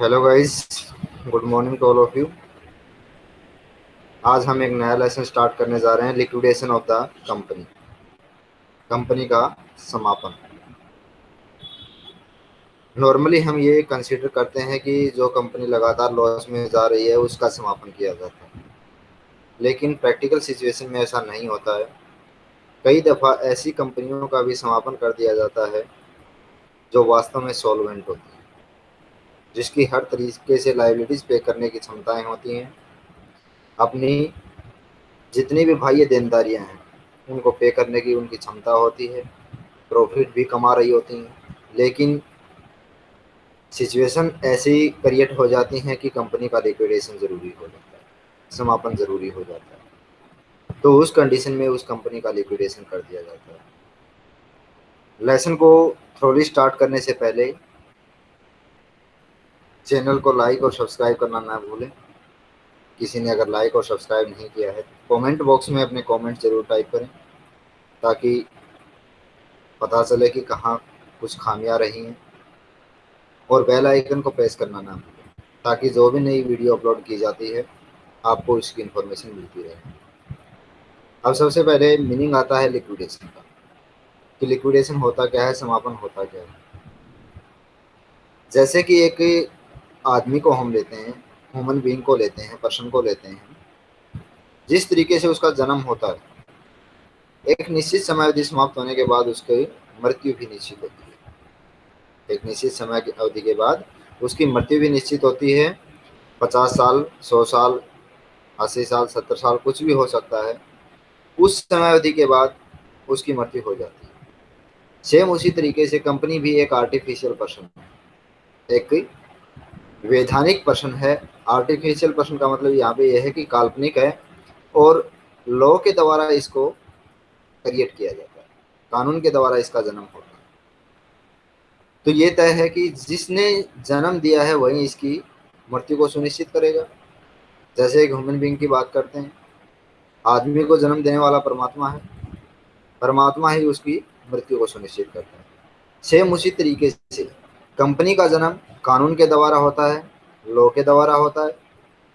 Hello guys good morning to all of you आज हम एक नया लेसन स्टार्ट करने जा रहे हैं liquidation of the company company का समापन. नॉर्मली हम ये कंसीडर करते हैं कि जो कंपनी लगातार लॉस में जा रही है, उसका समापन किया जाता है. लेकिन प्रैक्टिकल सिचुएशन में ऐसा नहीं होता है. कई दफ़ा ऐसी कंपनियों का भी समापन कर दिया जाता है, जो वास्तव में सॉल्वेंट होती है. जिसकी हर तरीके से लाइबिलिटीज़ पे करने की क्षमताएँ होती हैं, अपनी जितनी भी बाह्य देनदारियाँ हैं, उनको पे करने की उनकी क्षमता होती है प्रॉफिट भी कमा रही होती हैं। लेकिन सिचुएशन ऐसी क्रिएट हो जाती हैं कि कंपनी का लिक्विडेशन ज़रूरी हो जाता है, समापन ज़रूरी हो जाता है। तो उस कंडीशन में उस कंपनी का लिक्विडेशन कर दिया जाता है। लेसन को थ्रोली स्टार्ट करने से पहले चैनल को लाइक और सब्सक्राइब करना ना भूलें। किसी ने अगर लाइक और सब्सक्राइब नहीं किया है, कमेंट बॉक्स में अपने कमेंट ज़रूर टाइप करें, ताकि पता चले कि कहाँ कुछ खामियाँ रही हैं, और बेल आइकन को प्रेस करना ना भूलें, ताकि जो भी नई वीडियो अपलोड की जाती है, आपको इसकी इन्फॉर्मेशन मिलती रहे। अब सबसे पहले मीनिंग आता है लिक्विडेशन का, कि लिक्विडेशन होता क्या है, समापन होता क्या है। जैसे कि एक आदमी को हम लेते हैं ह्यूमन बींग को लेते हैं पर्सन को लेते हैं। जिस तरीके से उसका जन्म होता है, एक निश्चित समय अवधि समाप्त होने के बाद उसकी मृत्यु भी निश्चित होती है। एक निश्चित समय की अवधि के बाद उसकी मृत्यु भी निश्चित होती है। पचास साल, सौ साल, अस्सी साल, सत्तर साल कुछ भी हो सकता है। उस समय अवधि के बाद उसकी मृत्यु हो जाती है। सेम उसी तरीके से कंपनी भी एक आर्टिफिशियल पर्सन है। एक वैधानिक प्रश्न है। आर्टिफिशियल प्रश्न का मतलब यहाँ पे यह है कि काल्पनिक है और लॉ के द्वारा इसको क्रिएट किया जाता है। कानून के द्वारा इसका जन्म होता है। तो ये तय है कि जिसने जन्म दिया है वही इसकी मृत्यु को सुनिश्चित करेगा। जैसे एक ह्यूमन बींग की बात करते हैं। आदमी को जन्म देने वाला परमात्मा है। परमात्मा ही उसकी मृत्यु को सुनिश्चित करता है। सेम उसी तरीके से। कंपनी का जन्म कानून के द्वारा होता है, लॉ के द्वारा होता है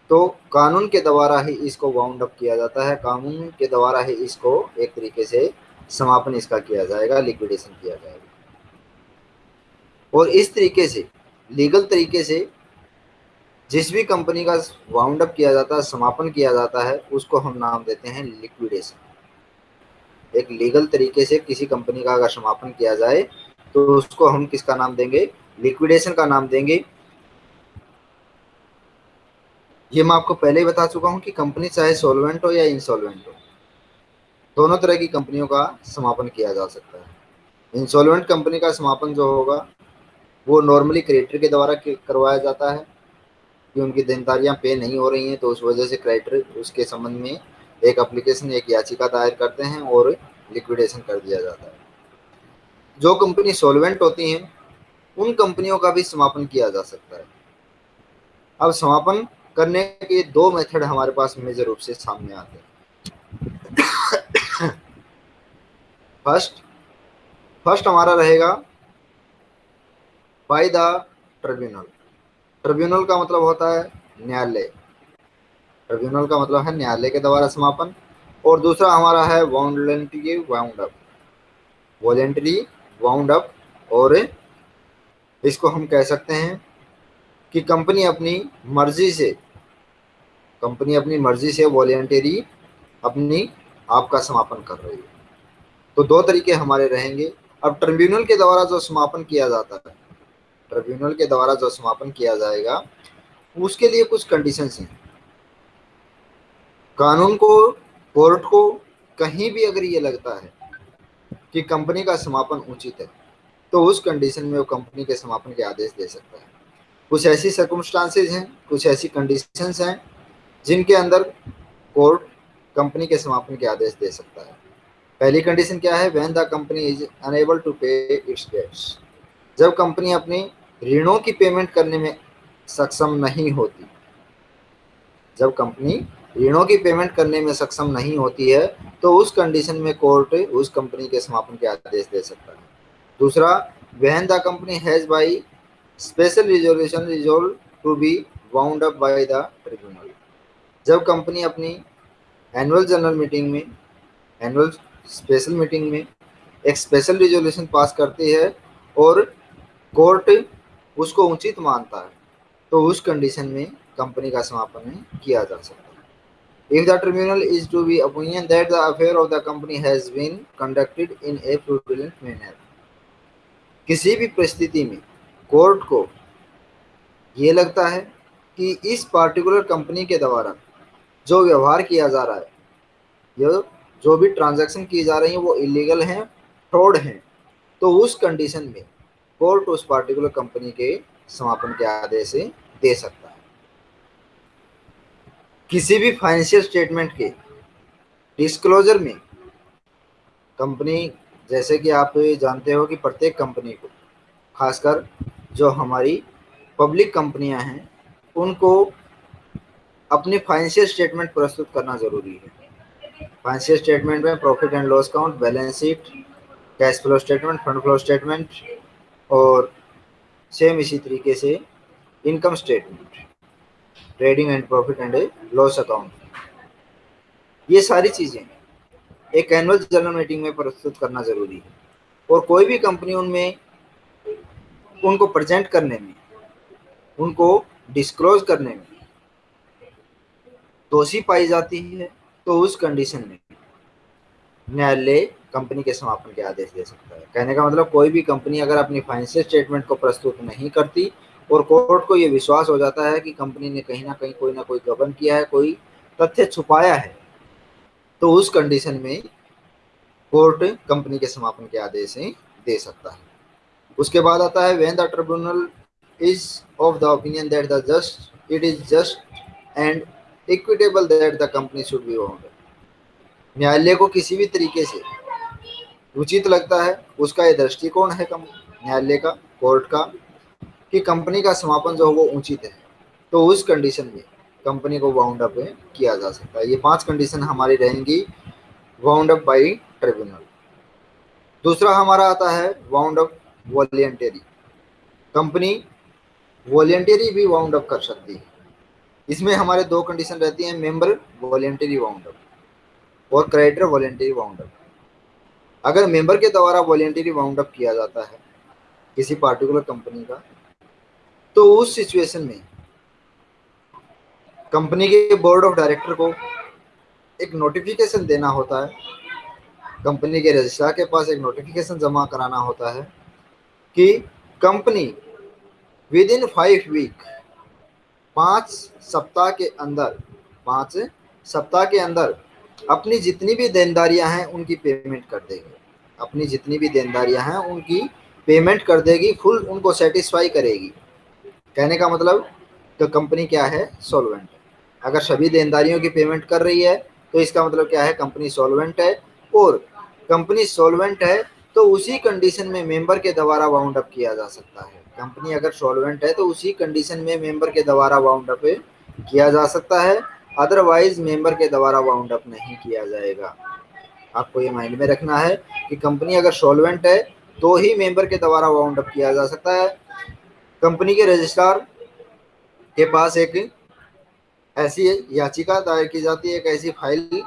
तो कानून के द्वारा ही इसको वाउंड अप किया जाता है। कानून के द्वारा ही इसको एक तरीके से समापन इसका किया जाएगा लिक्विडेशन किया जाएगा। और इस तरीके से लीगल तरीके से जिस भी कंपनी का वाउंड अप किया जाता है, समापन किया जाता है, उसको हम नाम देते हैं लिक्विडेशन एक लीगल तरीके से किसी कंपनी का अगर समापन किया जाए तो उसको हम किसका नाम देंगे? लिक्विडेशन का नाम देंगे। ये मैं आपको पहले ही बता चुका हूँ कि कंपनी चाहे सोलवेंट हो या इंसॉल्वेंट हो, दोनों तरह की कंपनियों का समापन किया जा सकता है। इंसॉल्वेंट कंपनी का समापन जो होगा, वो नॉर्मली क्रेडिटर के द्वारा करवाया जाता है, कि उनकी देनदारियाँ पे नहीं हो रही हैं तो उस वजह से क्रेडिटर उसके संबंध में एक अप्लीकेशन एक याचिका दायर करते हैं और लिक्विडेशन कर दिया जाता है। जो कंपनी सोलवेंट होती हैं, उन कंपनियों का भी समापन किया जा सकता है। अब समापन करने के दो मेथड हमारे पास मेजर रूप से सामने आते हैं। फ़र्स्ट फ़र्स्ट हमारा रहेगा बाय द ट्रिब्यूनल ट्रिब्यूनल का मतलब होता है न्यायालय। ट्रिब्यूनल का मतलब है न्यायालय के द्वारा समापन। और दूसरा हमारा है voluntary wound up voluntary wound up और इसको हम कह सकते हैं कि कंपनी अपनी मर्ज़ी से कंपनी अपनी मर्ज़ी से वॉलेंटरी अपनी आपका समापन कर रही है। तो दो तरीके हमारे रहेंगे। अब ट्रिब्यूनल के द्वारा जो समापन किया जाता है ट्रिब्यूनल के द्वारा जो समापन किया जाएगा, उसके लिए कुछ कंडीशंस हैं। कानून को कोर्ट को कहीं भी अगर ये लगता है कि कंपनी का समापन उचित है तो उस कंडीशन में वो कंपनी के समापन के आदेश दे सकता है। कुछ ऐसी सर्कमस्टांसेज हैं, कुछ ऐसी कंडीशंस हैं, जिनके अंदर कोर्ट कंपनी के समापन के आदेश दे सकता है। पहली कंडीशन क्या है? When the company is unable to pay its debts जब कंपनी अपनी ऋणों की पेमेंट करने में सक्षम नहीं होती, जब कंपनी ऋणों की पेमेंट करने में सक्षम नहीं होती है तो उस कंडीशन में कोर्ट उस कंपनी के समापन के आदेश दे सकता है। दूसरा when the company has by special resolution resolved to be wound up by the tribunal जब कंपनी अपनी एनुअल जनरल मीटिंग में एनुअल स्पेशल मीटिंग में एक स्पेशल रिजोल्यूशन पास करती है और कोर्ट उसको उचित मानता है तो उस कंडीशन में कंपनी का समापन किया जा सकता है। If the tribunal is to be opinion that the affair of the company has been conducted in a fraudulent manner किसी भी परिस्थिति में कोर्ट को ये लगता है कि इस पार्टिकुलर कंपनी के द्वारा जो व्यवहार किया जा रहा है, ये जो भी ट्रांजैक्शन की जा रही है, वो इलीगल हैं फ्रॉड हैं तो उस कंडीशन में कोर्ट उस पार्टिकुलर कंपनी के समापन के आदेश दे सकता किसी भी फाइनेंशियल स्टेटमेंट के डिस्क्लोजर में कंपनी जैसे कि आप जानते हो कि प्रत्येक कंपनी को, खासकर जो हमारी पब्लिक कंपनियाँ हैं, उनको अपनी फाइनेंशियल स्टेटमेंट प्रस्तुत करना ज़रूरी है। फाइनेंशियल स्टेटमेंट में profit and loss account balance sheet cash flow statement fund flow statement और सेम इसी तरीके से income statement trading and profit and loss account. ये सारी चीज़ें एक एनुअल जनरल मीटिंग में प्रस्तुत करना ज़रूरी है। और कोई भी कंपनी उनमें, उनको प्रेजेंट करने में, उनको डिस्क्लोज करने में दोषी पाई जाती है तो उस कंडीशन में न्यायालय कंपनी के समापन के आदेश दे सकता है। कहने का मतलब कोई भी कंपनी अगर अपनी फाइनेंशियल स्टेटमेंट को प्रस्तुत नहीं करती और कोर्ट को ये विश्वास हो जाता है कि कंपनी ने कहीं ना कहीं कोई ना कोई गबन किया है, कोई तथ्य छुपाया है। तो उस कंडीशन में कोर्ट कंपनी के समापन के आदेश दे सकता है। उसके बाद आता है when the tribunal is of the opinion that the just it is just and equitable that the company should be wound न्यायालय को किसी भी तरीके से उचित लगता है, उसका ये दृष्टिकोण है न्यायालय का, कोर्ट का कि कंपनी का समापन जो है वो उचित है। तो उस कंडीशन में कंपनी को वाउंड अप किया जा सकता है। ये पाँच कंडीशन हमारी रहेंगी वाउंड अप बाई ट्रिब्यूनल दूसरा हमारा आता है wound up voluntary company voluntary भी वाउंड अप कर सकती है। इसमें हमारे दो कंडीशन रहती हैं मेंबर वॉलेंटरी वाउंड अप और क्रेडिटर वॉलेंटरी वाउंड अप अगर मेंबर के द्वारा वॉलेंटरी वाउंड अप किया जाता है, किसी पार्टिकुलर कंपनी का तो उस सिचुएशन में कंपनी के बोर्ड ऑफ़ डायरेक्टर को एक नोटिफिकेशन देना होता है। कंपनी के रजिस्ट्रार के पास एक नोटिफिकेशन जमा कराना होता है कि company within five week पाँच सप्ताह के अंदर, पाँच सप्ताह के अंदर अपनी जितनी भी देनदारियाँ हैं उनकी पेमेंट कर देगी। अपनी जितनी भी देनदारियाँ हैं उनकी पेमेंट कर देगी फुल उनको सेटिस्फाई करेगी। कहने का मतलब तो कंपनी क्या है? सॉल्वेंट अगर सभी देनदारियों की पेमेंट कर रही है तो इसका मतलब क्या है? कंपनी सॉल्वेंट है। और कंपनी सॉल्वेंट है तो उसी कंडीशन में मेंबर के द्वारा वाउंड अप किया जा सकता है। कंपनी अगर सॉल्वेंट है तो उसी कंडीशन में मेंबर के द्वारा वाउंड अप किया जा सकता है। अदरवाइज़ मेंबर के द्वारा वाउंड अप नहीं किया जाएगा। आपको ये माइंड में रखना है कि कंपनी अगर सॉल्वेंट है तो ही मेंबर के द्वारा वाउंड अप किया जा सकता है। कंपनी के रजिस्ट्रार के पास एक ऐसी याचिका दायर की जाती है, एक ऐसी फ़ाइल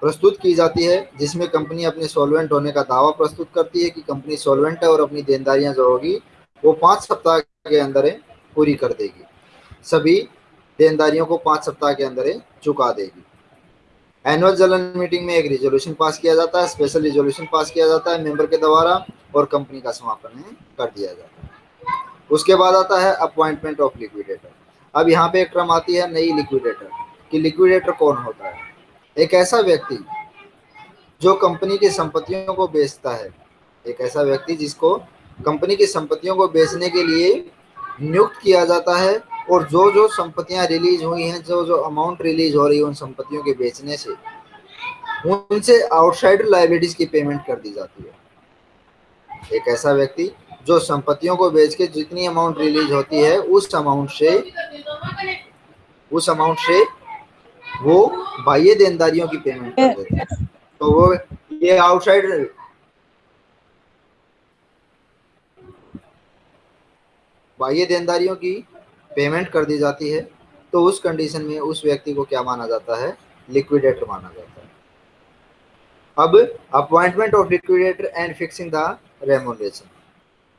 प्रस्तुत की जाती है, जिसमें कंपनी अपने सॉल्वेंट होने का दावा प्रस्तुत करती है कि कंपनी सॉल्वेंट है और अपनी देनदारियाँ जो होगी, वो पाँच सप्ताह के अंदर पूरी कर देगी। सभी देनदारियों को पाँच सप्ताह के अंदर चुका देगी। एनुअल जनरल मीटिंग में एक रिजोल्यूशन पास किया जाता है, स्पेशल रिजोल्यूशन पास किया जाता है, मेंबर के द्वारा, और कंपनी का समापन कर दिया जाता है। उसके बाद आता है अपॉइंटमेंट ऑफ़ लिक्विडेटर। अब यहाँ पे एक क्रम आती है नई लिक्विडेटर, कि लिक्विडेटर कौन होता है? एक ऐसा व्यक्ति जो कंपनी की संपत्तियों को बेचता है। एक ऐसा व्यक्ति जिसको कंपनी की संपत्तियों को बेचने के लिए नियुक्त किया जाता है, और जो जो संपत्तियाँ रिलीज़ हुई हैं जो जो अमाउंट रिलीज़ हो रही है उन संपत्तियों के बेचने से, उनसे आउटसाइडर लाइबिलिटीज की पेमेंट कर दी जाती है। एक ऐसा व्यक्ति जो संपत्तियों को बेच के जितनी अमाउंट रिलीज़ होती है, उस अमाउंट से उस अमाउंट से वो बाह्य देनदारियों की पेमेंट कर देते हैं। तो वो ये आउटसाइड बाह्य देनदारियों की पेमेंट कर दी जाती है तो उस कंडीशन में उस व्यक्ति को क्या माना जाता है? लिक्विडेटर माना जाता है। अब appointment of liquidator and fixing the remuneration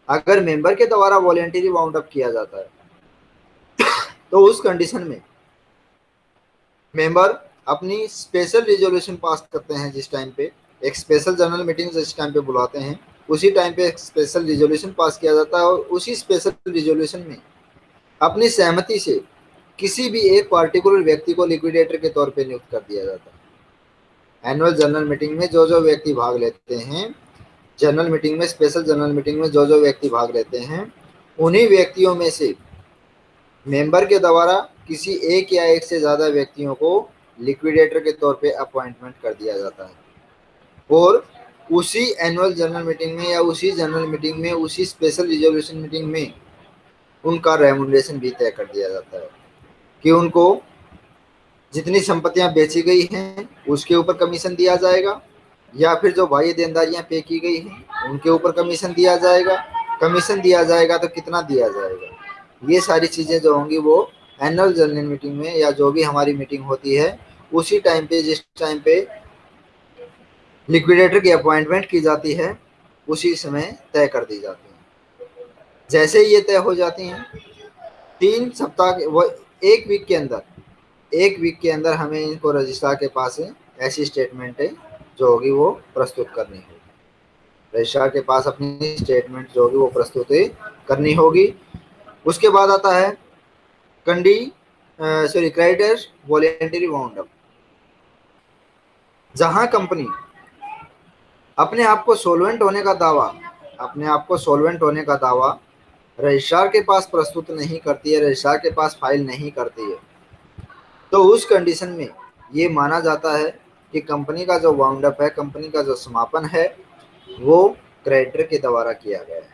अगर मेंबर के द्वारा वॉलेंटरी वाउंड अप किया जाता है तो उस कंडीशन में मेंबर अपनी स्पेशल रिजोल्यूशन पास करते हैं जिस टाइम पे, एक स्पेशल जनरल मीटिंग जिस टाइम पे बुलाते हैं, उसी टाइम पे एक स्पेशल रिजोल्यूशन पास किया जाता है और उसी स्पेशल रिजोल्यूशन में अपनी सहमति से किसी भी एक पार्टिकुलर व्यक्ति को लिक्विडेटर के तौर पे नियुक्त कर दिया जाता है। एनुअल जनरल मीटिंग में जो जो व्यक्ति भाग लेते हैं जनरल मीटिंग में स्पेशल जनरल मीटिंग में जो जो व्यक्ति भाग लेते हैं, उन्हीं व्यक्तियों में से मेंबर के द्वारा किसी एक या एक से ज़्यादा व्यक्तियों को लिक्विडेटर के तौर पे अपॉइंटमेंट कर दिया जाता है। और उसी एनुअल जनरल मीटिंग में या उसी जनरल मीटिंग में, उसी स्पेशल रिजोल्यूशन मीटिंग में उनका रेमुनरेशन भी तय कर दिया जाता है कि उनको जितनी संपत्तियाँ बेची गई हैं, उसके ऊपर कमीशन दिया जाएगा। या फिर जो बाह्य देनदारियाँ पे की गई हैं, उनके ऊपर कमीशन दिया जाएगा। कमीशन दिया जाएगा तो कितना दिया जाएगा? ये सारी चीज़ें जो होंगी वो एनुअल जनरल मीटिंग में या जो भी हमारी मीटिंग होती है, उसी टाइम पे, जिस टाइम पे लिक्विडेटर की अपॉइंटमेंट की जाती है, उसी समय तय कर दी जाती है। जैसे ये तय हो जाती हैं, तीन सप्ताह वो एक वीक के अंदर, एक वीक के अंदर हमें इनको रजिस्ट्रार के पास ऐसी स्टेटमेंट जो होगी वो प्रस्तुत करनी होगी। रजिस्ट्रार के पास अपनी स्टेटमेंट जो होगी वो प्रस्तुत करनी होगी। उसके बाद आता है कंडी सॉरी क्रेडिटर्स वॉलेंटरी वाउंड जहाँ कंपनी अपने आप को सोलवेंट होने का दावा, अपने आप को सोलवेंट होने का दावा रजिस्ट्रार के पास प्रस्तुत नहीं करती है रजिस्ट्रार के पास फ़ाइल नहीं करती है तो उस कंडीशन में ये माना जाता है कि कंपनी का जो वाउंड अप है, कंपनी का जो समापन है, वो क्रेडिटर के द्वारा किया गया है।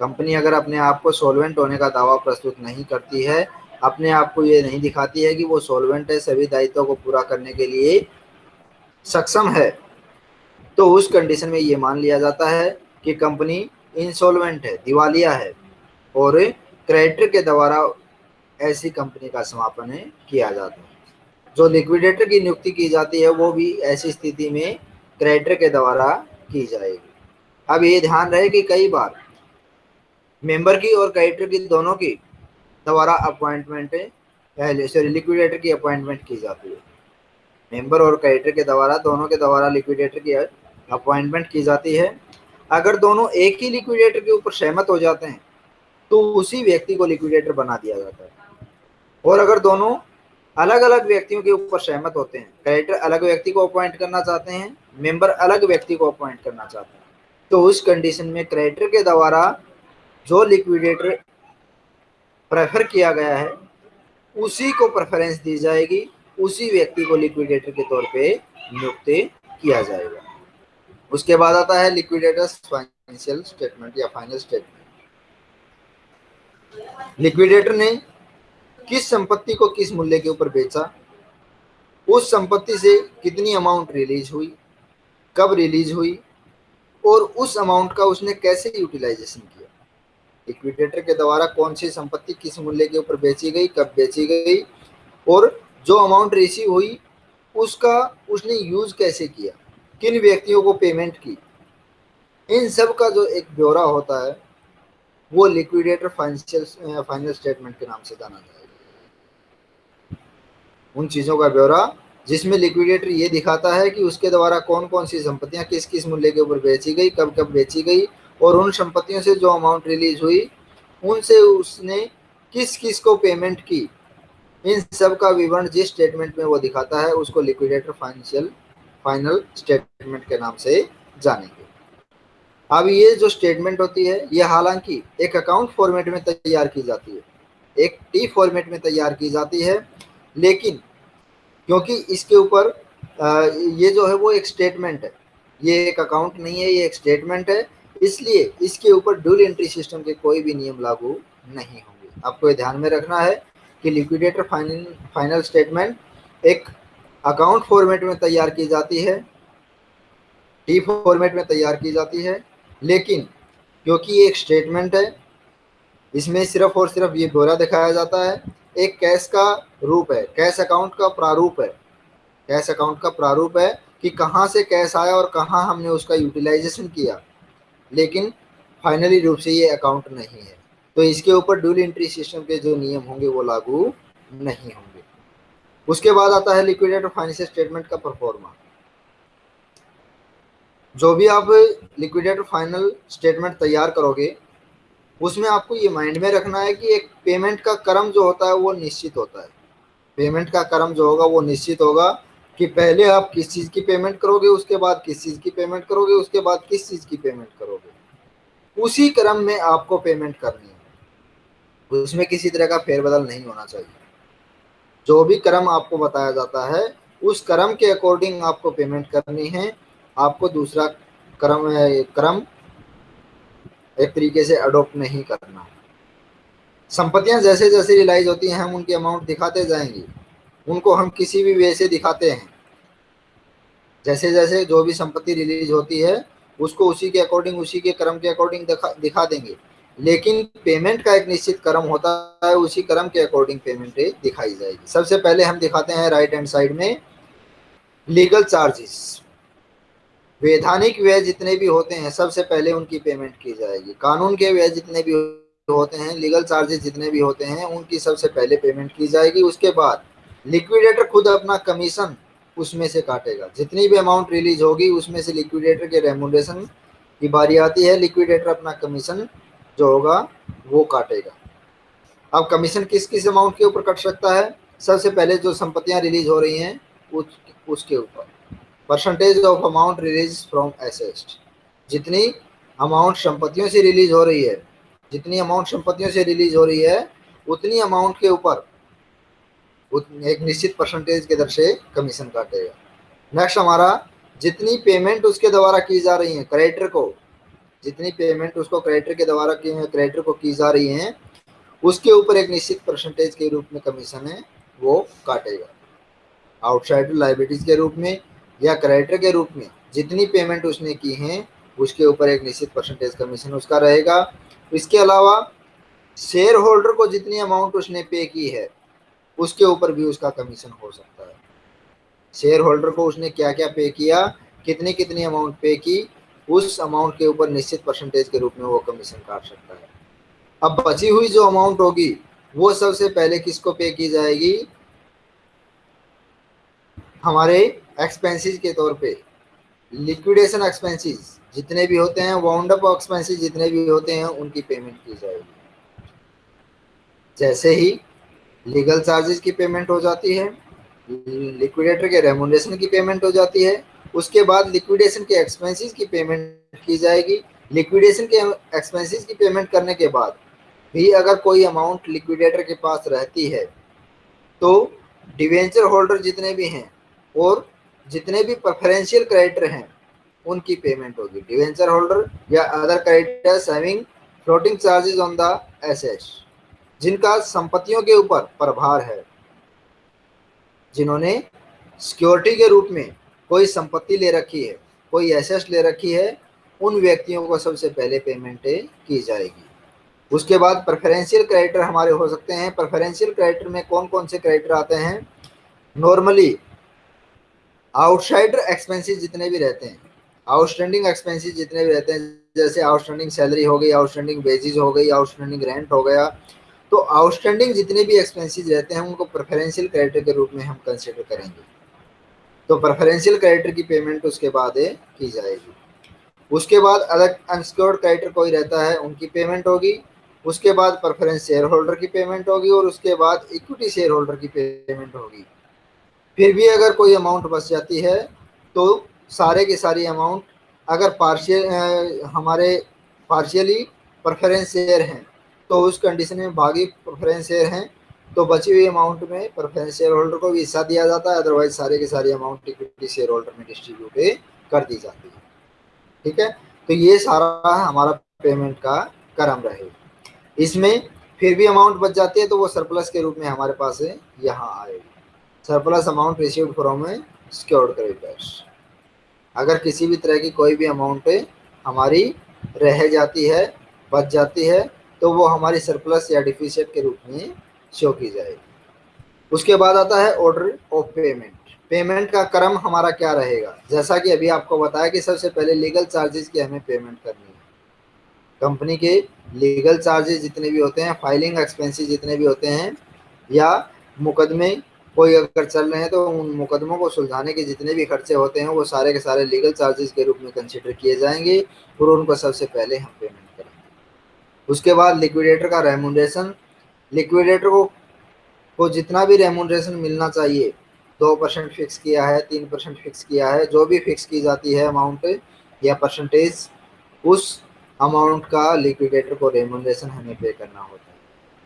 कंपनी अगर अपने आप को सोलवेंट होने का दावा प्रस्तुत नहीं करती है, अपने आप को ये नहीं दिखाती है कि वो सोलवेंट है, सभी दायित्वों को पूरा करने के लिए सक्षम है तो उस कंडीशन में ये मान लिया जाता है कि कंपनी इंसॉल्वेंट है, दिवालिया है, और क्रेडिटर के द्वारा ऐसी कंपनी का समापन किया जाता है। जो लिक्विडेटर की नियुक्ति की जाती है, वो भी ऐसी स्थिति में क्रेडिटर के द्वारा की जाएगी। अब ये ध्यान रहे कि कई बार मेंबर की और क्रेडिटर की दोनों की द्वारा अपॉइंटमेंट पहले सॉरी लिक्विडेटर की अपॉइंटमेंट की जाती है। मेंबर और क्रेडिटर के द्वारा, दोनों के द्वारा लिक्विडेटर की अपॉइंटमेंट की जाती है। अगर दोनों एक ही लिक्विडेटर के ऊपर सहमत हो जाते हैं तो उसी व्यक्ति को लिक्विडेटर बना दिया जाता है। और अगर दोनों अलग अलग व्यक्तियों के ऊपर सहमत होते हैं। क्रेडिटर अलग व्यक्ति को अपॉइंट करना चाहते हैं मेंबर अलग व्यक्ति को अपॉइंट करना चाहते हैं। तो उस कंडीशन में क्रेडिटर के द्वारा जो लिक्विडेटर प्रेफर किया गया है, उसी को प्रेफरेंस दी जाएगी, उसी व्यक्ति को लिक्विडेटर के तौर पे नियुक्त किया जाएगा। उसके बाद आता है लिक्विडेटर्स फाइनेंशियल स्टेटमेंट या फाइनल स्टेटमेंट लिक्विडेटर ने किस संपत्ति को किस मूल्य के ऊपर बेचा, उस संपत्ति से कितनी अमाउंट रिलीज़ हुई, कब रिलीज़ हुई, और उस अमाउंट का उसने कैसे यूटिलाइजेशन किया? लिक्विडेटर के द्वारा कौन सी संपत्ति किस मूल्य के ऊपर बेची गई, कब बेची गई, और जो अमाउंट रिसीव हुई, उसका उसने यूज़ कैसे किया, किन व्यक्तियों को पेमेंट की? इन सब का जो एक ब्यौरा होता है, वो लिक्विडेटर फाइनेंशियल फाइनल स्टेटमेंट के नाम से जाना जाएगा उन चीज़ों का ब्यौरा, जिसमें लिक्विडेटर ये दिखाता है कि उसके द्वारा कौन कौन सी संपत्तियाँ किस किस मूल्य के ऊपर बेची गई कब कब बेची गई और उन संपत्तियों से जो अमाउंट रिलीज़ हुई, उनसे उसने किस किस को पेमेंट की, इन सब का विवरण जिस स्टेटमेंट में वो दिखाता है, उसको लिक्विडेटर फाइनेंशियल फाइनल स्टेटमेंट के नाम से जानेंगे। अब ये जो स्टेटमेंट होती है, ये हालाँकि एक अकाउंट फॉर्मेट में तैयार की जाती है। एक टी फॉर्मेट में तैयार की जाती है, लेकिन क्योंकि इसके ऊपर ये जो है वो एक स्टेटमेंट है। ये एक अकाउंट नहीं है, ये एक स्टेटमेंट है। इसलिए इसके ऊपर ड्यूल एंट्री सिस्टम के कोई भी नियम लागू नहीं होंगे। आपको ये ध्यान में रखना है कि लिक्विडेटर फाइनल फाइनल स्टेटमेंट एक अकाउंट फॉर्मेट में तैयार की जाती है टी फॉर्मेट में तैयार की जाती है। लेकिन क्योंकि ये एक स्टेटमेंट है, इसमें सिर्फ़ और सिर्फ़ ये ब्यौरा दिखाया जाता है एक कैश का रूप है, कैश अकाउंट का प्रारूप है। कैश अकाउंट का प्रारूप है कि कहाँ से कैश आया और कहाँ हमने उसका यूटिलाइजेशन किया। लेकिन फाइनली रूप से ये अकाउंट नहीं है। तो इसके ऊपर ड्यूल एंट्री सिस्टम के जो नियम होंगे वो लागू नहीं होंगे। उसके बाद आता है लिक्विडेटर फाइनेंशियल स्टेटमेंट का परफॉर्मा जो भी आप लिक्विडेटर फाइनल स्टेटमेंट तैयार करोगे उसमें आपको ये माइंड में रखना है कि एक पेमेंट का क्रम जो होता है वो निश्चित होता है। पेमेंट का क्रम जो होगा वो निश्चित होगा कि पहले आप किस चीज़ की पेमेंट करोगे, उसके बाद किस चीज़ की पेमेंट करोगे, उसके बाद किस चीज़ की पेमेंट करोगे। उसी क्रम में आपको पेमेंट करनी है। उसमें किसी तरह का फेरबदल नहीं होना चाहिए। जो भी क्रम आपको बताया जाता है, उस क्रम के अकॉर्डिंग आपको पेमेंट करनी है। आपको दूसरा क्रम क्रम एक तरीके से अडोप्ट नहीं करना। संपत्तियाँ जैसे जैसे रिलाइज होती हैं, हम उनकी अमाउंट दिखाते जाएँगे। उनको हम किसी भी वे से दिखाते हैं। जैसे जैसे जो भी संपत्ति रिलीज़ होती है, उसको उसी के अकॉर्डिंग उसी के क्रम के अकॉर्डिंग दिखा दिखा देंगे। लेकिन पेमेंट का एक निश्चित क्रम होता है, उसी क्रम के अकॉर्डिंग पेमेंट दिखाई जाएगी। सबसे पहले हम दिखाते हैं राइट हैंड साइड में लीगल चार्जेस वैधानिक व्यय जितने भी होते हैं, सबसे पहले उनकी पेमेंट की जाएगी। कानून के व्यय जितने भी होते हैं लीगल चार्जेस जितने भी होते हैं, उनकी सबसे पहले पेमेंट की जाएगी। उसके बाद लिक्विडेटर खुद अपना कमीशन उसमें से काटेगा। जितनी भी अमाउंट रिलीज़ होगी, उसमें से लिक्विडेटर के रेमुनेशन की बारी आती है। लिक्विडेटर अपना कमीशन जो होगा, वो काटेगा। अब कमीशन किस किस अमाउंट के ऊपर कट सकता है? सबसे पहले जो संपत्तियाँ रिलीज़ हो रही हैं, उस, उसके ऊपर। Percentage of amount release from assets जितनी अमाउंट संपत्तियों से रिलीज़ हो रही है, जितनी अमाउंट संपत्तियों से रिलीज़ हो रही है, उतनी अमाउंट के ऊपर एक निश्चित परसेंटेज के दर से कमीशन काटेगा। नेक्स्ट हमारा, जितनी पेमेंट उसके द्वारा की जा रही है क्रेडिटर को, जितनी पेमेंट उसको क्रेडिटर के द्वारा की क्रेडिटर को की जा रही है, उसके ऊपर एक निश्चित परसेंटेज के रूप में कमीशन है, वो काटेगा। आउटसाइड लाइबिलिटीज के रूप में या क्रेडिटर के रूप में जितनी पेमेंट उसने की है, उसके ऊपर एक निश्चित परसेंटेज कमीशन उसका रहेगा। इसके अलावा शेयर होल्डर को जितनी अमाउंट उसने पे की है, उसके ऊपर भी उसका कमीशन हो सकता है। शेयर होल्डर को उसने क्या क्या पे किया कितनी कितनी अमाउंट पे की, उस अमाउंट के ऊपर निश्चित परसेंटेज के रूप में वो कमीशन काट सकता है। अब बची हुई जो अमाउंट होगी, वो सबसे पहले किसको पे की जाएगी? हमारे एक्सपेंसेस के तौर पे लिक्विडेशन एक्सपेंसेस जितने भी होते हैं वाउंड अप एक्सपेंसेस जितने भी होते हैं, उनकी पेमेंट की जाएगी। जैसे ही लीगल चार्जेस की पेमेंट हो जाती है लिक्विडेटर के रेमुनेशन की पेमेंट हो जाती है, उसके बाद लिक्विडेशन के एक्सपेंसेस की पेमेंट की जाएगी। लिक्विडेशन के एक्सपेंसेस की पेमेंट करने के बाद भी अगर कोई अमाउंट लिक्विडेटर के पास रहती है तो डिवेंचर होल्डर जितने भी हैं और जितने भी प्रेफरेंशियल क्रेडिटर हैं, उनकी पेमेंट होगी। डिवेंचर होल्डर या other creditors having floating charges on the assets जिनका संपत्तियों के ऊपर प्रभार है, जिन्होंने सिक्योरिटी के रूप में कोई संपत्ति ले रखी है, कोई एसेट्स ले रखी है, उन व्यक्तियों को सबसे पहले पेमेंट की जाएगी। उसके बाद प्रेफरेंशियल क्रेडिटर हमारे हो सकते हैं। प्रेफरेंशियल क्रेडिटर में कौन कौन से क्रेडिटर आते हैं? नॉर्मली आउटसाइडर एक्सपेंसेस जितने भी रहते हैं, आउटस्टैंडिंग एक्सपेंसेस जितने भी रहते हैं, जैसे आउटस्टैंडिंग सैलरी हो गई, आउटस्टैंडिंग वेजेज हो गई, आउटस्टैंडिंग रेंट हो गया तो आउटस्टैंडिंग जितने भी एक्सपेंसेस रहते हैं, उनको प्रेफरेंशियल क्रेडिटर के रूप में हम कंसिडर करेंगे। तो प्रेफरेंशियल क्रेडिटर की पेमेंट उसके बाद की जाएगी। उसके बाद अलग अनसिक्योर्ड क्रेडिटर कोई रहता है, उनकी पेमेंट होगी, उसके बाद प्रेफरेंस शेयर होल्डर की पेमेंट होगी, और उसके बाद इक्विटी शेयर होल्डर की पेमेंट होगी। फिर भी अगर कोई अमाउंट बच जाती है तो सारे की सारी अमाउंट अगर पार्शियल हमारे पार्शियली प्रेफरेंस शेयर हैं तो उस कंडीशन में भागी प्रेफरेंस शेयर हैं तो बची हुई अमाउंट में प्रेफरेंस शेयर होल्डर को भी हिस्सा दिया जाता है अदरवाइज़ सारे के सारी अमाउंट इक्विटी शेयर होल्डर में डिस्ट्रीब्यूट कर दी जाती है। ठीक है? तो ये सारा हमारा पेमेंट का क्रम रहे। इसमें फिर भी अमाउंट बच जाती है तो वो सरप्लस के रूप में हमारे पास यहाँ आएगी। Surplus amount receive from a secured creditors अगर किसी भी तरह की कोई भी अमाउंट हमारी रह जाती है, बच जाती है तो वो हमारी सरप्लस या डिफिशियट के रूप में शो की जाएगी। उसके बाद आता है ऑर्डर ऑफ़ पेमेंट पेमेंट का क्रम हमारा क्या रहेगा? जैसा कि अभी आपको बताया कि सबसे पहले लीगल चार्जेस की हमें पेमेंट करनी है। कंपनी के लीगल चार्जेस जितने भी होते हैं फाइलिंग एक्सपेंसेस जितने भी होते हैं, या मुकदमे कोई अगर चल रहे हैं तो उन मुकदमों को सुलझाने के जितने भी खर्चे होते हैं, वो सारे के सारे लीगल चार्जेस के रूप में कंसिडर किए जाएँगे। और उनको सबसे पहले हम पेमेंट करेंगे। उसके बाद लिक्विडेटर का रेमुनरेशन लिक्विडेटर को को जितना भी रेमुनरेशन मिलना चाहिए, दो परसेंट फिक्स किया है, तीन परसेंट फिक्स किया है, जो भी फिक्स की जाती है अमाउंट या परसेंटेज उस अमाउंट का लिक्विडेटर को रेमुनरेशन हमें पे करना होता है।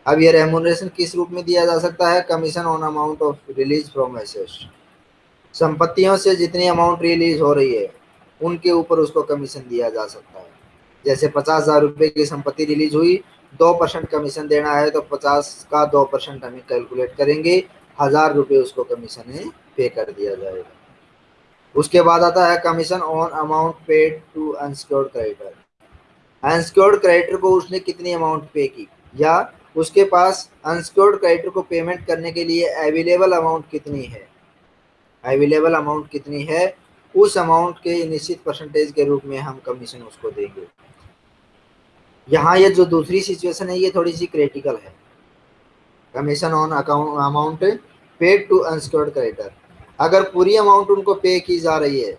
अब ये रेमुनरेशन किस रूप में दिया जा सकता है? Commission on amount of release from assets संपत्तियों से जितनी अमाउंट रिलीज़ हो रही है, उनके ऊपर उसको कमीशन दिया जा सकता है। जैसे पचास हज़ार रुपये की संपत्ति रिलीज़ हुई, दो परसेंट कमीशन देना है तो पचास का दो परसेंट हमें कैलकुलेट करेंगे, हज़ार रुपये उसको कमीशन पे कर दिया जाएगा। उसके बाद आता है commission on amount paid to unsecured creditor unsecured creditor को उसने कितनी अमाउंट पे की? या उसके पास अनसिक्योर्ड क्रेडिटर को पेमेंट करने के लिए अवेलेबल अमाउंट कितनी है? अवेलेबल अमाउंट कितनी है? उस अमाउंट के निश्चित परसेंटेज के रूप में हम कमीशन उसको देंगे। यहाँ ये जो दूसरी सिचुएशन है, ये थोड़ी सी क्रिटिकल है। Commission on account amount paid to unsecured creditor अगर पूरी अमाउंट उनको पे की जा रही है,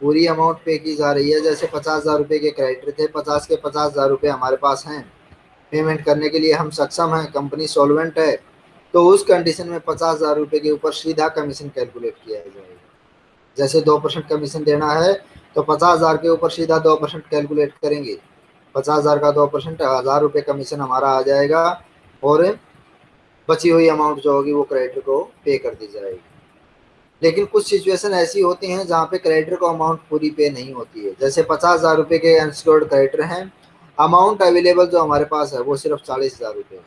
पूरी अमाउंट पे की जा रही है, जैसे पचास हज़ार रुपये के क्रेडिटर थे, पचास के पचास हज़ार रुपये हमारे पास हैं। पेमेंट करने के लिए हम सक्षम हैं, कंपनी सॉल्वेंट है तो उस कंडीशन में पचास हज़ार रुपये के ऊपर सीधा कमीशन कैलकुलेट किया जाएगा। जैसे दो परसेंट कमीशन देना है तो पचास हज़ार के ऊपर सीधा दो परसेंट कैलकुलेट करेंगे। पचास हज़ार का दो परसेंट, हज़ार रुपये कमीशन हमारा आ जाएगा और बची हुई अमाउंट जो होगी वो क्रेडिटर को पे कर दी जाएगी। लेकिन कुछ सिचुएशन ऐसी होती हैं जहाँ पे क्रेडिटर को अमाउंट पूरी पे नहीं होती है। जैसे पचास हज़ार रुपये के अनसिक्योर्ड क्रेडिटर हैं अमाउंट अवेलेबल जो हमारे पास है, वो सिर्फ़ चालीस हज़ार रुपये है।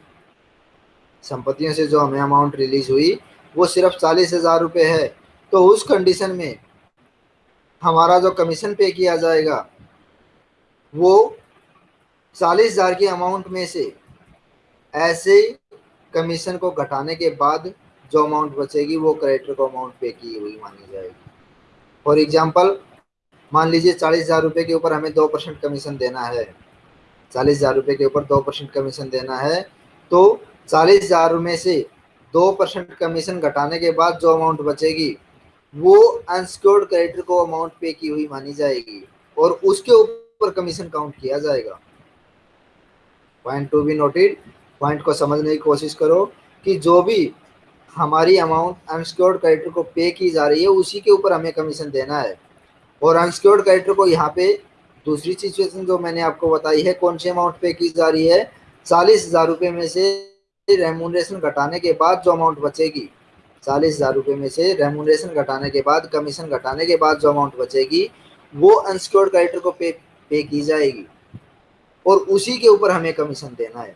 संपत्तियों से जो हमें अमाउंट रिलीज़ हुई, वो सिर्फ़ चालीस हज़ार रुपये है। तो उस कंडीशन में हमारा जो कमीशन पे किया जाएगा, वो चालीस हज़ार की अमाउंट में से ऐसे कमीशन को घटाने के बाद जो अमाउंट बचेगी, वो क्रेडिटर को अमाउंट पे की हुई मानी जाएगी। फॉर एग्ज़ाम्पल मान लीजिए चालीस हज़ार रुपये के ऊपर हमें दो परसेंट कमीशन देना है। चालीस हज़ार रुपये के ऊपर दो परसेंट कमीशन देना है। तो चालीस हज़ार में से दो परसेंट कमीशन घटाने के बाद जो अमाउंट बचेगी, वो अनसिक्योर्ड क्रेडिटर को अमाउंट पे की हुई मानी जाएगी और उसके ऊपर कमीशन काउंट किया जाएगा। Point to be noted point को समझने की कोशिश करो कि जो भी हमारी अमाउंट अनसिक्योर्ड क्रेडिटर को पे की जा रही है, उसी के ऊपर हमें कमीशन देना है। और अनसिक्योर्ड क्रेडिटर को यहाँ पे दूसरी सिचुएशन जो मैंने आपको बताई है, कौन सी अमाउंट पे की जा रही है? चालीस हज़ार रुपये में से रेमूनरेशन घटाने के बाद जो अमाउंट बचेगी, चालीस हज़ार रुपये में से रेमूनरेशन घटाने के बाद कमीशन घटाने के बाद जो अमाउंट बचेगी, वो अनसिक्योर्ड क्रेडिटर को पे पे की जाएगी। और उसी के ऊपर हमें कमीशन देना है।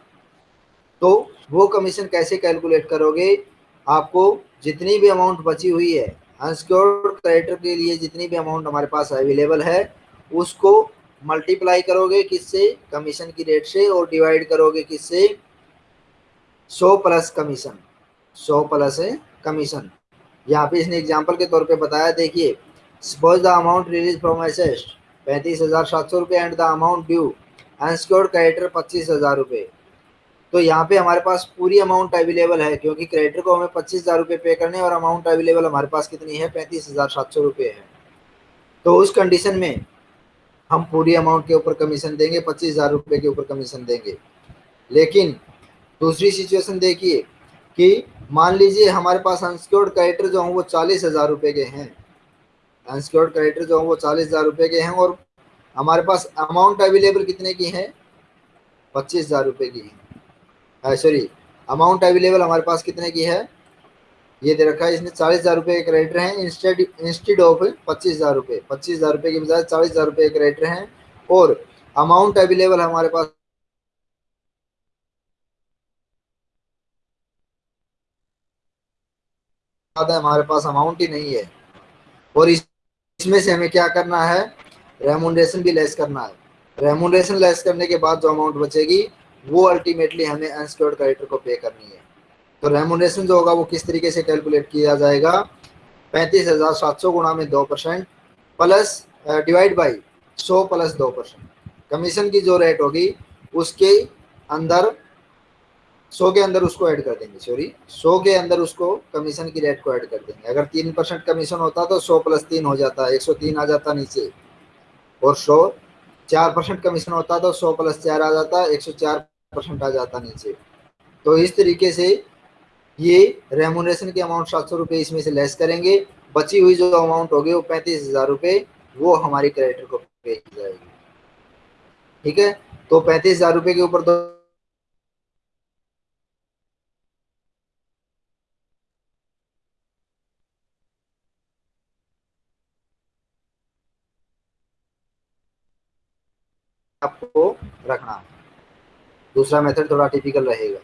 तो वो कमीशन कैसे कैलकुलेट करोगे? आपको जितनी भी अमाउंट बची हुई है अनसिक्योर्ड क्रेडिटर के लिए जितनी भी अमाउंट हमारे पास अवेलेबल है उसको मल्टीप्लाई करोगे किससे? कमीशन की रेट से और डिवाइड करोगे किससे? सौ प्लस कमीशन सौ प्लस है कमीशन यहाँ पे इसने एग्जांपल के तौर पे बताया, देखिए suppose the amount release from assets पैंतीस हज़ार सात सौ रुपये and the amount due unsecured creditor पच्चीस हज़ार रुपये। तो यहाँ पे हमारे पास पूरी अमाउंट अवेलेबल है, क्योंकि क्रेडिटर को हमें पच्चीस हज़ार रुपये पे करने और अमाउंट अवेलेबल हमारे पास कितनी है? पैंतीस हज़ार सात सौ रुपये है। तो उस कंडीशन में हम पूरी अमाउंट के ऊपर कमीशन देंगे, पच्चीस हज़ार रुपये के ऊपर कमीशन देंगे। लेकिन दूसरी सिचुएशन देखिए कि मान लीजिए हमारे पास अनसिक्योर्ड क्रेडिटर जो हैं वो चालीस हज़ार रुपये के हैं। अनसिक्योर्ड क्रेडिटर जो हैं वो चालीस हज़ार रुपये के हैं और हमारे पास अमाउंट अवेलेबल कितने की है? पच्चीस हज़ार रुपये की है। सॉरी अमाउंट अवेलेबल हमारे पास कितने की है? ये दे रखा है इसमें चालीस हज़ार रुपये एक क्रेडिटर हैं। इंस्टेड ऑफ़ पच्चीस हज़ार रुपये, पच्चीस हज़ार रुपये के बजाय चालीस हज़ार रुपये क्रेडिटर हैं। और अमाउंट अवेलेबल हमारे पास हमारे पास अमाउंट ही नहीं है। और इसमें से हमें क्या करना है? रेमोनरेशन भी लेस करना है। रेमोनरेशन लेस करने के बाद जो अमाउंट बचेगी, वो अल्टीमेटली हमें अनसिक्योर्ड क्रेडिटर को पे करनी है। तो रेमोनेशन जो होगा वो किस तरीके से कैलकुलेट किया जाएगा? पैंतीस हज़ार सात सौ गुणा में दो परसेंट प्लस डिवाइड बाई सौ प्लस दो परसेंट। कमीशन की जो रेट होगी, उसके अंदर, सौ के अंदर उसको ऐड कर देंगे सॉरी सौ के अंदर उसको कमीशन की रेट को ऐड कर देंगे। अगर तीन परसेंट कमीशन होता तो सौ प्लस तीन हो जाता, एक सौ तीन आ जाता नीचे। और सौ, चार परसेंट कमीशन होता तो सौ प्लस चार आ जाता, एक सौ चार परसेंट आ जाता नीचे। तो इस तरीके से ये रेमोनेशन के अमाउंट सात सौ रुपये इसमें से लेस करेंगे। बची हुई जो अमाउंट होगी वो पैंतीस हज़ार रुपये वो हमारी क्रेडिटर को पे की जाएगी। ठीक है? तो पैंतीस हज़ार रुपये के ऊपर दो आपको रखना। दूसरा मेथड थोड़ा टिपिकल रहेगा।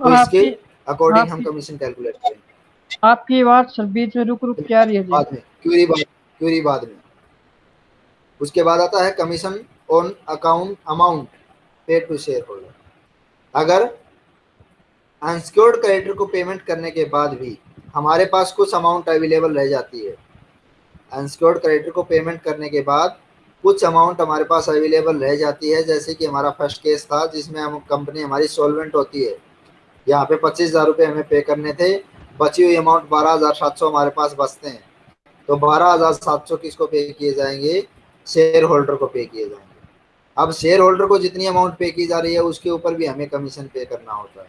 तो इसके अकॉर्डिंग हम कमीशन कैलकुलेट करेंगे। आपकी बात सर बीच में रुक रुक क्या रही है बाद में क्यूरी बाद क्यूरी बाद में। उसके बाद आता है commission on account amount paid to share holder अगर अनसिक्योर्ड क्रेडिटर को पेमेंट करने के बाद भी हमारे पास कुछ अमाउंट अवेलेबल रह जाती है अनसिक्योर्ड क्रेडिटर को पेमेंट करने के बाद कुछ अमाउंट हमारे पास अवेलेबल रह जाती है जैसे कि हमारा फ़र्स्ट केस था जिसमें हम कंपनी हमारी सॉल्वेंट होती है। यहाँ पे पच्चीस हज़ार रुपये हमें पे करने थे। बची हुई अमाउंट बारह हज़ार सात सौ हमारे पास बचते हैं। तो बारह हज़ार सात सौ किसको पे किए जाएँगे? शेयर होल्डर को पे किए जाएँगे। अब शेयर होल्डर को जितनी अमाउंट पे की जा रही है, उसके ऊपर भी हमें कमीशन पे करना होता है।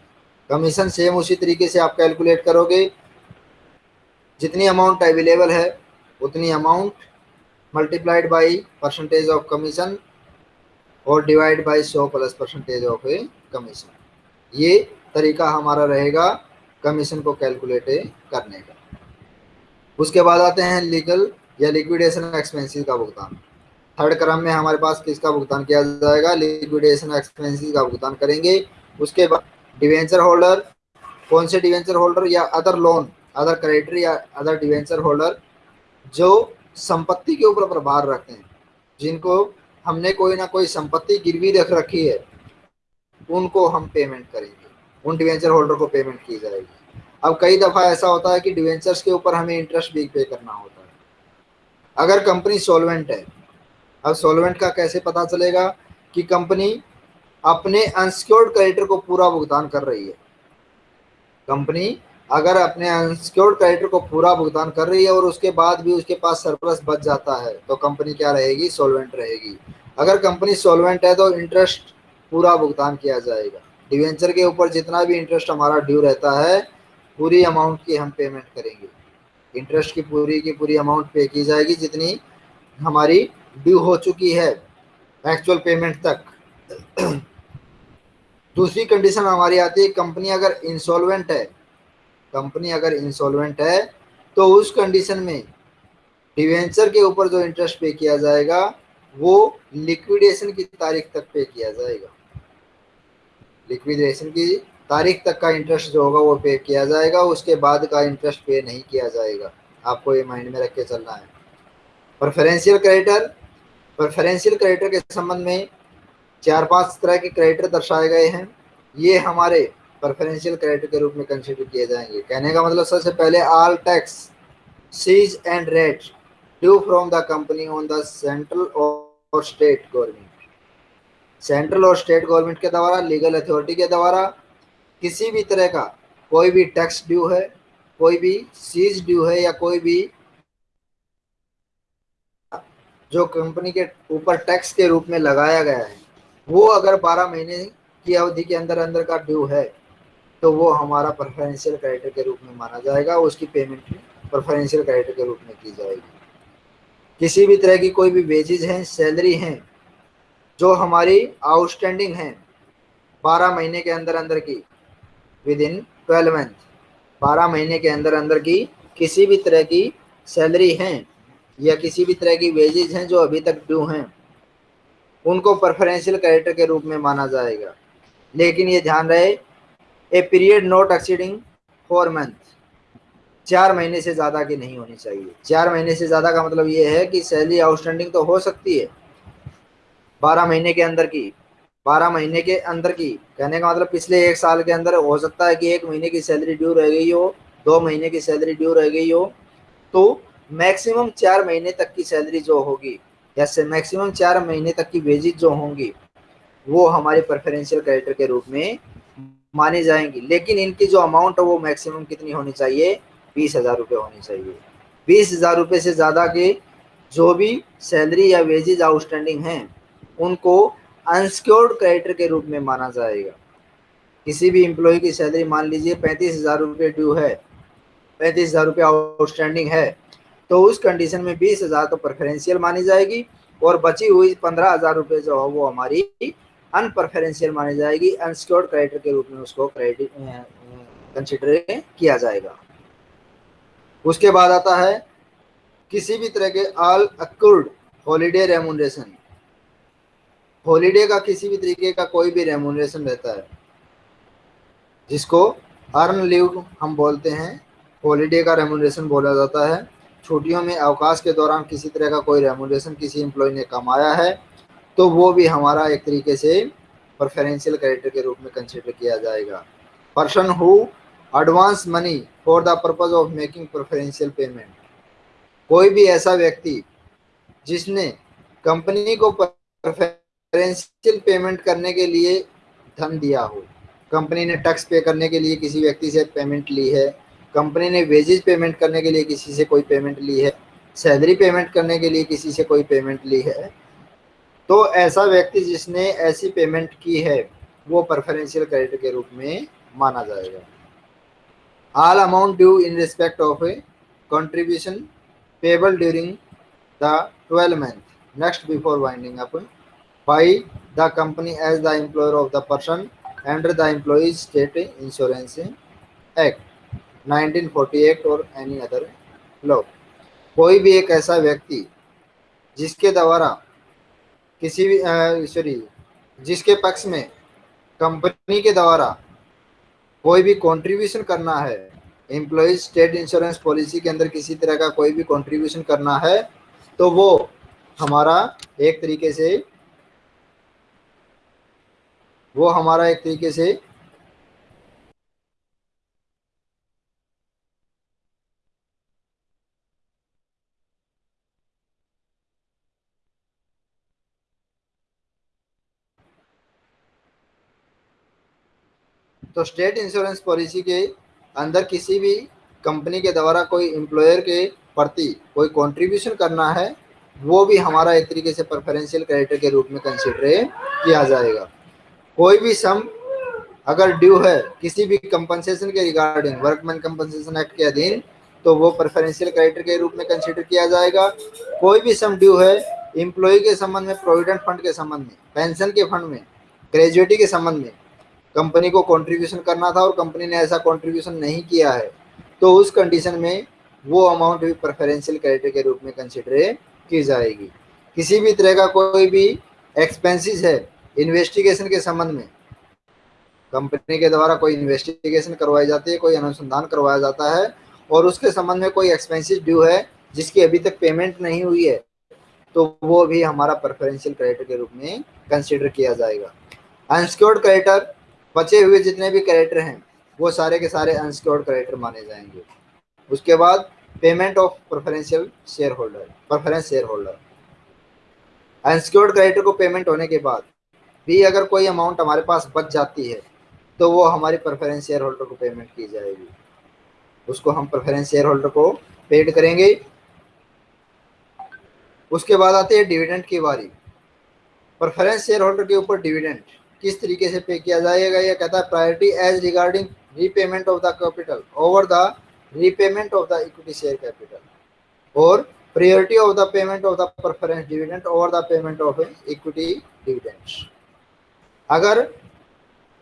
कमीशन सेम उसी तरीके से आप कैलकुलेट करोगे। जितनी अमाउंट अवेलेबल है, उतनी amount multiplied by percentage of commission और डिवाइड बाई सौ प्लस परसेंटेज ऑफ़ कमीशन ये तरीका हमारा रहेगा कमीशन को कैलकुलेट करने का। उसके बाद आते हैं लीगल या लिक्विडेशन एक्सपेंसिस का भुगतान। थर्ड क्रम में हमारे पास किसका भुगतान किया जाएगा? लिक्विडेशन एक्सपेंसिस का भुगतान करेंगे। उसके बाद डिवेंचर होल्डर कौन से डिवेंचर होल्डर या अदर लोन अदर क्रेडिटर या अदर डिवेंचर होल्डर जो संपत्ति के ऊपर प्रभार रखते हैं, जिनको हमने कोई ना कोई संपत्ति गिरवी रख रखी है, उनको हम पेमेंट करेंगे। उन डिवेंचर होल्डर को पेमेंट की जाएगी। अब कई दफ़ा ऐसा होता है कि डिवेंचर्स के ऊपर हमें इंटरेस्ट भी पे करना होता है। अगर कंपनी सोलवेंट है, अब सोलवेंट का कैसे पता चलेगा कि कंपनी अपने अनसिक्योर्ड क्रेडिटर को पूरा भुगतान कर रही है? कंपनी अगर अपने अनसिक्योर्ड क्रेडिटर को पूरा भुगतान कर रही है और उसके बाद भी उसके पास सरप्लस बच जाता है तो कंपनी क्या रहेगी? सोलवेंट रहेगी। अगर कंपनी सोलवेंट है तो इंटरेस्ट पूरा भुगतान किया जाएगा। डिवेंचर के ऊपर जितना भी इंटरेस्ट हमारा ड्यू रहता है, पूरी अमाउंट की हम पेमेंट करेंगे। इंटरेस्ट की पूरी की पूरी अमाउंट पे की जाएगी जितनी हमारी ड्यू हो चुकी है एक्चुअल पेमेंट तक। दूसरी कंडीशन हमारी आती है कंपनी अगर इंसॉल्वेंट है कंपनी अगर इंसॉल्वेंट है तो उस कंडीशन में डिवेंचर के ऊपर जो इंटरेस्ट पे किया जाएगा, वो लिक्विडेशन की तारीख तक पे किया जाएगा। लिक्विडेशन की तारीख तक का इंटरेस्ट जो होगा वो पे किया जाएगा, उसके बाद का इंटरेस्ट पे नहीं किया जाएगा। आपको ये माइंड में रख के चलना है। प्रेफरेंशियल क्रेडिटर प्रेफरेंशियल क्रेडिटर के संबंध में चार पाँच तरह के क्रेडिटर दर्शाए गए हैं। ये हमारे प्रेफरेंशियल क्रेडिटर के रूप में कंसिडर किए जाएँगे। कहने का मतलब सबसे पहले all taxes and rates due from the company on the central और स्टेट गवर्नमेंट सेंट्रल और स्टेट गवर्नमेंट के द्वारा, लीगल अथॉरिटी के द्वारा, किसी भी तरह का कोई भी टैक्स ड्यू है, कोई भी सीज ड्यू है या कोई भी जो कंपनी के ऊपर टैक्स के रूप में लगाया गया है, वो अगर 12 महीने की अवधि के अंदर अंदर का ड्यू है तो वो हमारा प्रेफरेंशियल क्रेडिटर के रूप में माना जाएगा, उसकी पेमेंट प्रेफरेंशियल क्रेडिटर के रूप में की जाएगी। किसी भी तरह की कोई भी वेजेज हैं सैलरी हैं जो हमारी आउटस्टैंडिंग है, बारह महीने के अंदर अंदर की विद इन ट्वेल्व मंथ बारह महीने के अंदर अंदर की किसी भी तरह की सैलरी हैं या किसी भी तरह की वेजेज हैं जो अभी तक ड्यू हैं, उनको प्रेफरेंशियल क्रेडिटर के रूप में माना जाएगा। लेकिन ये ध्यान रहे a period not exceeding four month चार महीने से ज़्यादा की नहीं होनी चाहिए। चार महीने से ज़्यादा का मतलब ये है कि सैलरी आउटस्टैंडिंग तो हो सकती है बारह महीने के अंदर की, बारह महीने के अंदर की। कहने का मतलब पिछले एक साल के अंदर हो सकता है कि एक महीने की सैलरी ड्यू रह गई हो, दो महीने की सैलरी ड्यू रह गई हो तो मैक्सिमम चार महीने तक की सैलरी जो होगी, या मैक्सिमम चार महीने तक की वेजिज जो होंगी, वो हमारे प्रेफरेंशियल क्रेडिटर के रूप में मानी जाएँगी। लेकिन इनकी जो अमाउंट है वो मैक्सिमम कितनी होनी चाहिए? बीस हज़ार रुपये होनी चाहिए। बीस हज़ार रुपये से ज़्यादा के जो भी सैलरी या वेजेज आउटस्टैंडिंग हैं उनको अनसिक्योर्ड क्रेडिटर के रूप में माना जाएगा। किसी भी एम्प्लॉय की सैलरी मान लीजिए पैंतीस हज़ार रुपये ड्यू है, पैंतीस हज़ार रुपये आउटस्टैंडिंग है तो उस कंडीशन में बीस हज़ार तो प्रेफरेंशियल मानी जाएगी और बची हुई पंद्रह हज़ार रुपये जो है वो हमारी अनप्रफरेंशियल मानी जाएगी। अनसिक्योर्ड क्रेडिटर के रूप में उसको क्रेडिट कंसिडर किया जाएगा। उसके बाद आता है किसी भी तरह के all accrued holiday remuneration holiday का किसी भी तरीके का कोई भी रेमुनरेशन रहता है। जिसको अर्न लीव हम बोलते हैं हॉलीडे का रेमुनरेशन बोला जाता है। छुट्टियों में अवकाश के दौरान किसी तरह का कोई रेमुनरेशन किसी एम्प्लॉय ने कमाया है तो वो भी हमारा एक तरीके से प्रेफरेंशियल क्रेडिटर के रूप में कंसिडर किया जाएगा। Person who advance money for the purpose of making preferential payment कोई भी ऐसा व्यक्ति जिसने कंपनी को प्रेफरेंशियल पेमेंट करने के लिए धन दिया हो। कंपनी ने टैक्स पे करने के लिए किसी व्यक्ति से पेमेंट ली है। कंपनी ने वेजेज पेमेंट करने के लिए किसी से कोई पेमेंट ली है। सैलरी पेमेंट करने के लिए किसी से कोई पेमेंट ली है। तो ऐसा व्यक्ति जिसने ऐसी पेमेंट की है, वो प्रेफरेंशियल क्रेडिट के रूप में माना जाएगा। All amount due in respect of a contribution payable during the twelve month next before winding up by the company as the employer of the person under the employees state insurance act 1948 और any other law कोई भी एक ऐसा व्यक्ति जिसके द्वारा किसी भी सॉरी जिसके पक्ष में कंपनी के द्वारा कोई भी कंट्रीब्यूशन करना है एम्प्लॉज स्टेट इंश्योरेंस पॉलिसी के अंदर किसी तरह का कोई भी कंट्रीब्यूशन करना है तो वो हमारा एक तरीके से वो हमारा एक तरीके से तो स्टेट इंश्योरेंस पॉलिसी के अंदर किसी भी कंपनी के द्वारा कोई एम्प्लॉयर के प्रति कोई कंट्रीब्यूशन करना है, वो भी हमारा एक तरीके से प्रेफरेंशियल क्रेडिटर के रूप में कंसिडर किया जाएगा। कोई भी सम अगर ड्यू है, किसी भी कंपनसेशन के रिगार्डिंग वर्कमैन कंपनसेशन एक्ट के अधीन तो वो प्रेफरेंशियल क्रेडिटर के रूप में कंसिडर किया जाएगा। कोई भी सम ड्यू है एम्प्लॉय के संबंध में प्रोविडेंट फंड के संबंध में पेंशन के फंड में ग्रेजुएटी के संबंध में कंपनी को कंट्रीब्यूशन करना था और कंपनी ने ऐसा कंट्रीब्यूशन नहीं किया है तो उस कंडीशन में वो अमाउंट भी प्रेफरेंशियल क्रेडिटर के रूप में कंसिडर की जाएगी। किसी भी तरह का कोई भी एक्सपेंसिस है इन्वेस्टिगेशन के संबंध में। कंपनी के द्वारा कोई इन्वेस्टिगेशन करवाई जाती है, कोई अनुसंधान करवाया जाता है, और उसके संबंध में कोई एक्सपेंसिस ड्यू है, जिसकी अभी तक पेमेंट नहीं हुई है तो वो भी हमारा प्रेफरेंशियल क्रेडिटर के रूप में कंसिडर किया जाएगा। अनसिक्योर्ड क्रेडिटर बचे हुए जितने भी कैरेक्टर हैं, वो सारे के सारे अनसिक्योर्ड कैरेक्टर माने जाएँगे। उसके बाद payment of preferential share holder preference share holder unsecured character को पेमेंट होने के बाद भी अगर कोई अमाउंट हमारे पास बच जाती है तो वो हमारी प्रेफरेंस शेयर होल्डर को पेमेंट की जाएगी। उसको हम प्रेफरेंस शेयर होल्डर को पेड करेंगे। उसके बाद आती है डिविडेंड की बारी। प्रेफरेंस शेयर होल्डर के ऊपर डिविडेंड किस तरीके से पे किया जाएगा, यह कहता है priority as regarding repayment of the capital over the repayment of the equity share capital और priority of the payment of the preference dividend over the payment of equity dividends अगर,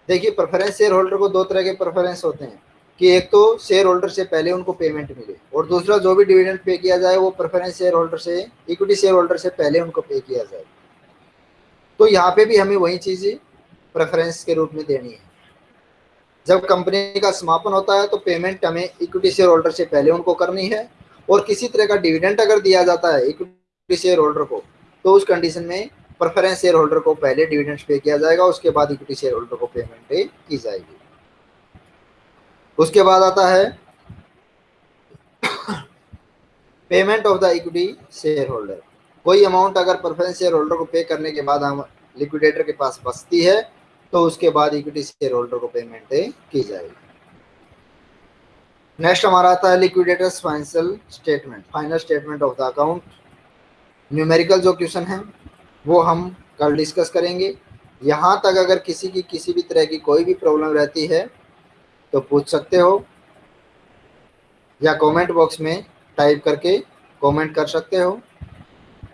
देखिए प्रेफरेंस शेयर होल्डर को दो तरह के preference होते हैं कि एक तो शेयर होल्डर से पहले उनको पेमेंट मिले और दूसरा जो भी डिविडेंड पे किया जाए वो प्रेफरेंस शेयर होल्डर से इक्विटी शेयर होल्डर से पहले उनको पे किया जाए। तो यहाँ पे भी हमें वही चीज़ प्रेफरेंस के रूप में देनी है। जब कंपनी का समापन होता है तो पेमेंट हमें इक्विटी शेयर होल्डर से पहले उनको करनी है और किसी तरह का डिविडेंट अगर दिया जाता है इक्विटी शेयर होल्डर को तो उस कंडीशन में प्रेफरेंस शेयर होल्डर को पहले डिविडेंड पे किया जाएगा, उसके बाद इक्विटी शेयर होल्डर को पेमेंट की जाएगी। उसके बाद आता है payment of the equity share holder कोई अमाउंट अगर प्रेफरेंस शेयर होल्डर को पे करने के बाद हम लिक्विडेटर के पास बचती है तो उसके बाद इक्विटी शेयर होल्डर को पेमेंट की जाएगी। नेक्स्ट हमारा आता है liquidators financial statement final statement of the account numerical जो क्वेश्चन है वो हम कल डिस्कस करेंगे। यहाँ तक अगर किसी की, किसी भी तरह की कोई भी प्रॉब्लम रहती है तो पूछ सकते हो। या कमेंट बॉक्स में टाइप करके कमेंट कर सकते हो।